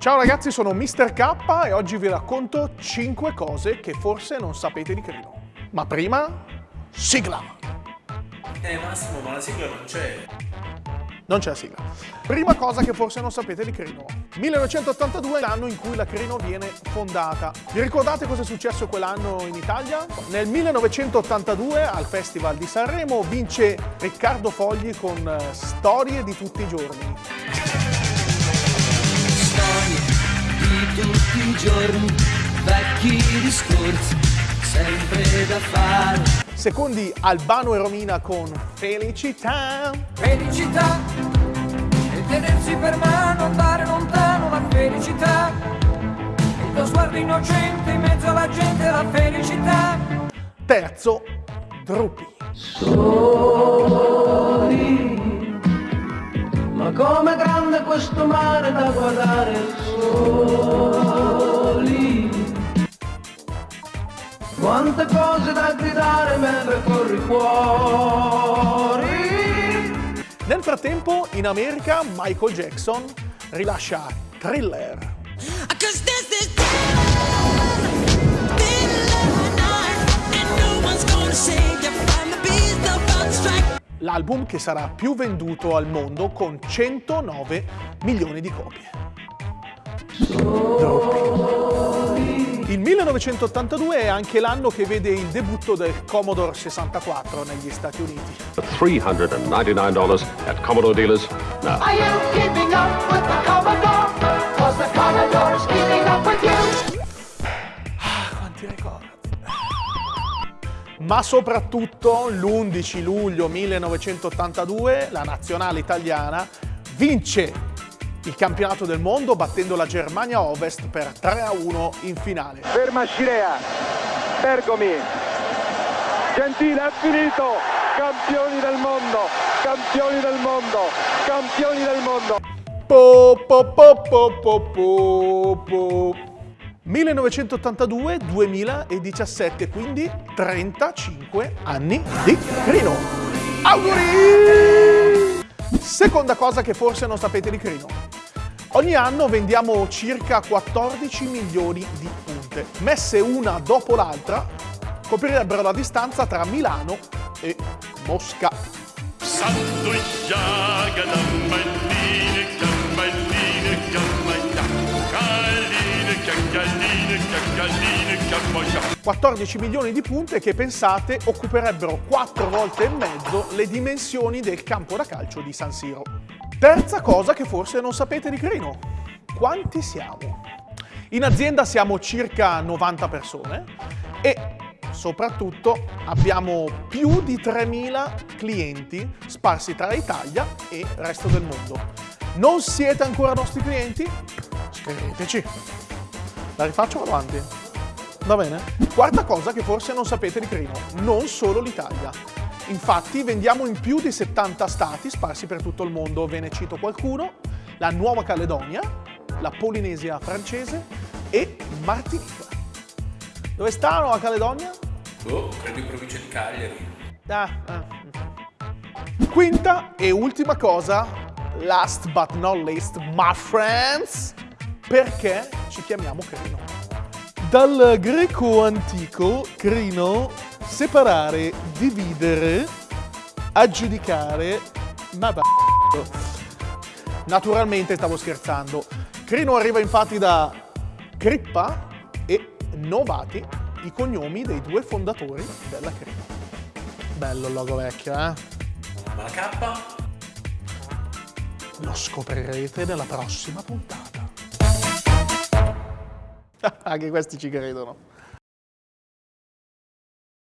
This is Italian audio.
Ciao ragazzi, sono Mr. K e oggi vi racconto 5 cose che forse non sapete di Crino. Ma prima, sigla! Eh Massimo, ma la sigla non c'è. Non c'è la sigla. Prima cosa che forse non sapete di Crino. 1982 è l'anno in cui la Crino viene fondata. Vi ricordate cosa è successo quell'anno in Italia? Nel 1982 al Festival di Sanremo vince Riccardo Fogli con eh, Storie di tutti i giorni. Tutti i giorni, vecchi discorsi, sempre da fare. Secondi Albano e Romina con Felicità. felicità e tenersi per mano, andare lontano la felicità. Il tuo sguardo innocente in mezzo alla gente la felicità. Terzo Drupi. Ma com'è grande questo mare da guardare soli Quante cose da gridare mentre corri fuori Nel frattempo in America Michael Jackson rilascia Thriller. L'album che sarà più venduto al mondo con 109 milioni di copie. Il 1982 è anche l'anno che vede il debutto del Commodore 64 negli Stati Uniti. $399 at Commodore dealers now. Are you keeping up with the Commodore? Ma soprattutto l'11 luglio 1982 la nazionale italiana vince il campionato del mondo battendo la Germania Ovest per 3 a 1 in finale. ferma Scirea, Bergomi, Gentile ha finito, campioni del mondo, campioni del mondo, campioni del mondo. Po, po, po, po, po, po, po. 1982-2017, quindi 35 anni di Crino. Auguri! Seconda cosa che forse non sapete di Crino. Ogni anno vendiamo circa 14 milioni di punte. Messe una dopo l'altra, coprirebbero la distanza tra Milano e Mosca. Santo jaga la malline, 14 milioni di punte che pensate occuperebbero 4 volte e mezzo le dimensioni del campo da calcio di San Siro. Terza cosa che forse non sapete di Crino. Quanti siamo? In azienda siamo circa 90 persone e soprattutto abbiamo più di 3.000 clienti sparsi tra l'Italia e il resto del mondo. Non siete ancora nostri clienti? Scriveteci. La rifaccio avanti. Va bene? Quarta cosa che forse non sapete di Crino, non solo l'Italia. Infatti vendiamo in più di 70 stati sparsi per tutto il mondo, ve ne cito qualcuno, la Nuova Caledonia, la Polinesia francese e Martinica. Dove sta la Nuova Caledonia? Boh, credo in provincia di Cagliari. Ah, ah. Quinta e ultima cosa, last but not least, my friends, perché ci chiamiamo Crino? Dal greco antico, crino, separare, dividere, aggiudicare, ma va. Naturalmente stavo scherzando. Crino arriva infatti da Crippa e Novati, i cognomi dei due fondatori della Crino. Bello il logo vecchio, eh? Ma la K? Lo scoprirete nella prossima puntata. Anche questi ci credono.